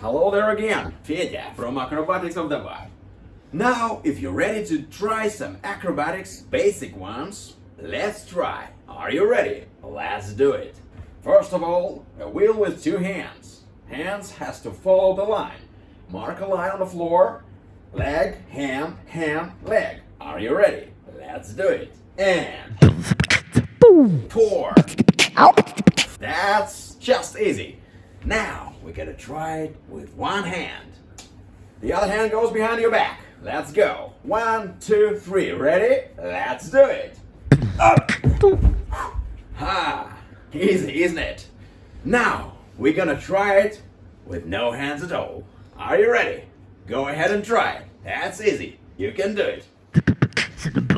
Hello there again, Fedya from Acrobatics of the Bar. Now, if you're ready to try some acrobatics, basic ones, let's try. Are you ready? Let's do it. First of all, a wheel with two hands. Hands has to follow the line. Mark a line on the floor. Leg, hand, hand, leg. Are you ready? Let's do it. And four. That's just easy. Now we gotta try it with one hand. The other hand goes behind your back. Let's go. One, two, three. Ready? Let's do it. Up. Ha! Easy, isn't it? Now we're gonna try it with no hands at all. Are you ready? Go ahead and try it. That's easy. You can do it.